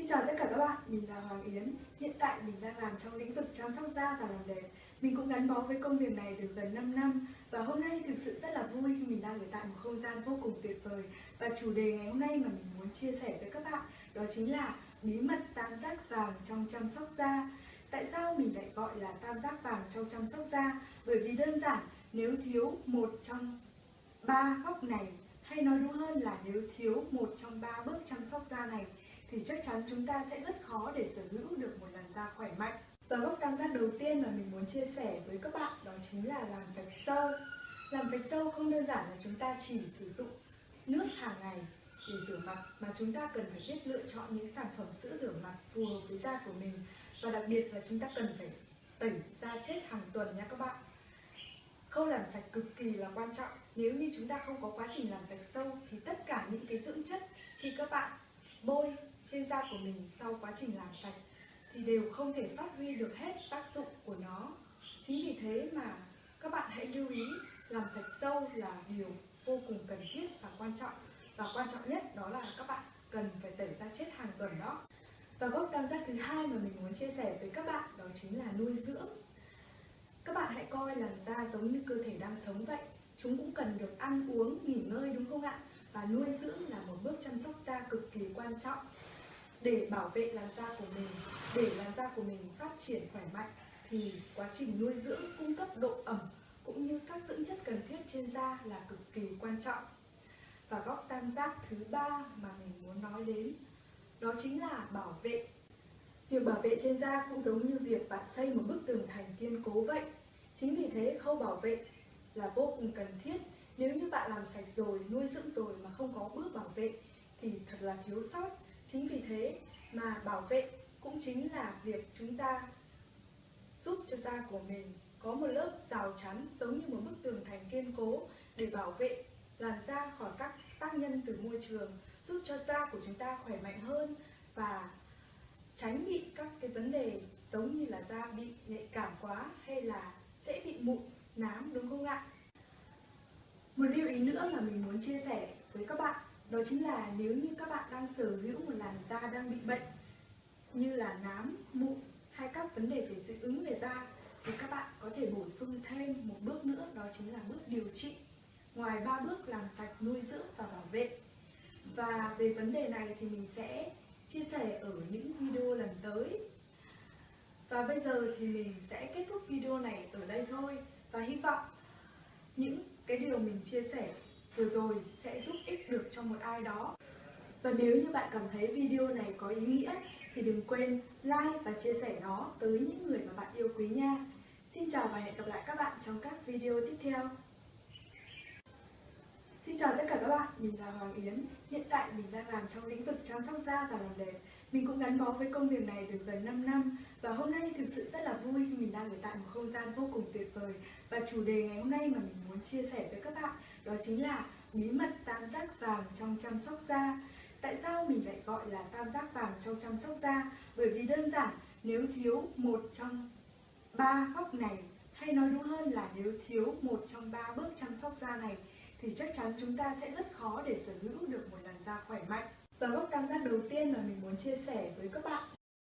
Xin chào tất cả các bạn, mình là Hoàng Yến. Hiện tại mình đang làm trong lĩnh vực chăm sóc da và làm đẹp. Mình cũng gắn bó với công việc này được gần 5 năm và hôm nay thực sự rất là vui khi mình đang ở tại một không gian vô cùng tuyệt vời. Và chủ đề ngày hôm nay mà mình muốn chia sẻ với các bạn đó chính là bí mật tam giác vàng trong chăm sóc da. Tại sao mình lại gọi là tam giác vàng trong chăm sóc da? Bởi vì đơn giản, nếu thiếu một trong ba góc này hay nói đúng hơn là nếu thiếu một trong ba bước chăm sóc da này thì chắc chắn chúng ta sẽ rất khó để sở hữu được một làn da khỏe mạnh. Và góc cảm giác đầu tiên mà mình muốn chia sẻ với các bạn đó chính là làm sạch sơ. Làm sạch sâu không đơn giản là chúng ta chỉ sử dụng nước hàng ngày để rửa mặt, mà chúng ta cần phải biết lựa chọn những sản phẩm sữa rửa mặt phù hợp với da của mình và đặc biệt là chúng ta cần phải tẩy da chết hàng tuần nha các bạn. Khâu làm sạch cực kỳ là quan trọng. Nếu như chúng ta không có quá trình làm sạch sâu thì tất cả những cái dưỡng chất khi các bạn trên da của mình sau quá trình làm sạch thì đều không thể phát huy được hết tác dụng của nó. Chính vì thế mà các bạn hãy lưu ý làm sạch sâu là điều vô cùng cần thiết và quan trọng. Và quan trọng nhất đó là các bạn cần phải tẩy da chết hàng tuần đó. Và gốc tam giác thứ hai mà mình muốn chia sẻ với các bạn đó chính là nuôi dưỡng. Các bạn hãy coi làn da giống như cơ thể đang sống vậy. Chúng cũng cần được ăn uống, nghỉ ngơi đúng không ạ? Và nuôi dưỡng là một bước chăm sóc da cực kỳ quan trọng để bảo vệ làn da của mình, để làn da của mình phát triển khỏe mạnh, thì quá trình nuôi dưỡng, cung cấp độ ẩm cũng như các dưỡng chất cần thiết trên da là cực kỳ quan trọng. Và góc tam giác thứ ba mà mình muốn nói đến, đó chính là bảo vệ. Việc bảo vệ trên da cũng giống như việc bạn xây một bức tường thành kiên cố vậy. Chính vì thế, khâu bảo vệ là vô cùng cần thiết. Nếu như bạn làm sạch rồi, nuôi dưỡng rồi mà không có bước bảo vệ thì thật là thiếu sót. Chính vì thế mà bảo vệ cũng chính là việc chúng ta giúp cho da của mình có một lớp rào chắn giống như một bức tường thành kiên cố để bảo vệ làn da khỏi các tác nhân từ môi trường, giúp cho da của chúng ta khỏe mạnh hơn và tránh bị các cái vấn đề giống như là da bị nhạy cảm quá hay là sẽ bị mụn, nám, đúng không ạ? Một lưu ý nữa là mình muốn chia sẻ với các bạn đó chính là nếu như các bạn đang sở hữu một làn da đang bị bệnh như là nám, mụn hay các vấn đề về dị ứng về da thì các bạn có thể bổ sung thêm một bước nữa đó chính là bước điều trị. Ngoài ba bước làm sạch, nuôi dưỡng và bảo vệ. Và về vấn đề này thì mình sẽ chia sẻ ở những video lần tới. Và bây giờ thì mình sẽ kết thúc video này ở đây thôi. Và hy vọng những cái điều mình chia sẻ vừa rồi sẽ giúp ích được cho một ai đó. Và nếu như bạn cảm thấy video này có ý nghĩa thì đừng quên like và chia sẻ nó tới những người mà bạn yêu quý nha. Xin chào và hẹn gặp lại các bạn trong các video tiếp theo. Xin chào tất cả các bạn, mình là Hoàng Yến. Hiện tại mình đang làm trong lĩnh vực chăm sóc da và làm đẹp. Mình cũng gắn bó với công việc này được gần 5 năm và hôm nay thực sự rất là vui khi mình đang ở tại một không gian vô cùng tuyệt vời. Và chủ đề ngày hôm nay mà mình muốn chia sẻ với các bạn đó chính là bí mật tam giác vàng trong chăm sóc da. Tại sao mình lại gọi là tam giác vàng trong chăm sóc da? Bởi vì đơn giản, nếu thiếu một trong ba góc này hay nói đúng hơn là nếu thiếu một trong ba bước chăm sóc da này thì chắc chắn chúng ta sẽ rất khó để sở hữu được một làn da khỏe mạnh. Và góc tam giác đầu tiên mà mình muốn chia sẻ với các bạn